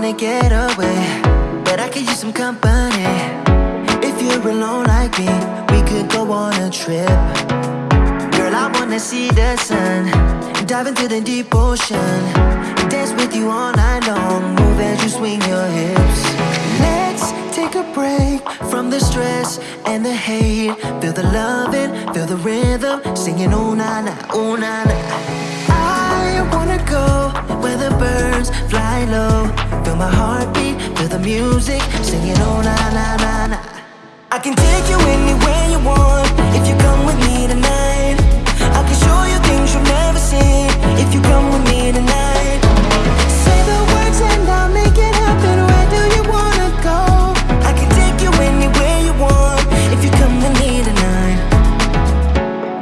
wanna get away, but I could use some company. If you're alone like me, we could go on a trip. Girl, I wanna see the sun, dive into the deep ocean, dance with you all night long, move as you swing your hips. Let's take a break from the stress and the hate. Feel the loving, feel the rhythm, singing oh na na, oh na na. I wanna go where the birds fly low. My heartbeat, feel the music, singing oh na na na na. I can take you anywhere you want if you come with me tonight. I can show you things you'll never see if you come with me tonight. Say the words and I'll make it happen. Where do you wanna go? I can take you anywhere you want if you come with me tonight.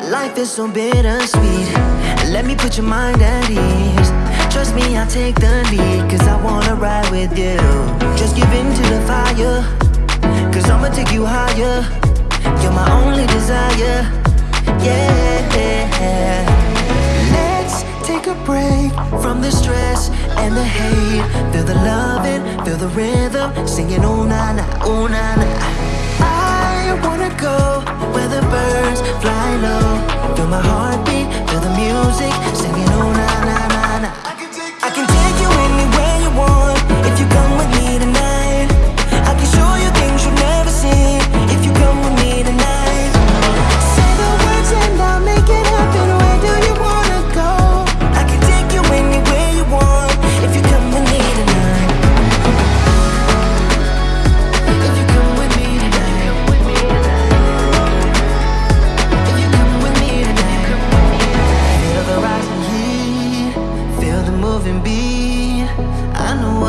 Life is so bittersweet. Let me put your mind at ease. Trust me, I'll take the lead. Cause wanna ride with you. Just give in to the fire. Cause I'ma take you higher. You're my only desire. Yeah. Let's take a break from the stress and the hate. Feel the loving, feel the rhythm. Singing oh na na, oh na na.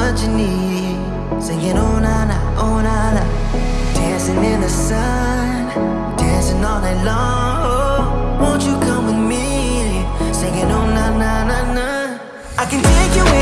what you need. Singing oh na na, oh na na. Dancing in the sun, dancing all night long. Oh, won't you come with me? Singing oh na na na na. I can take you. In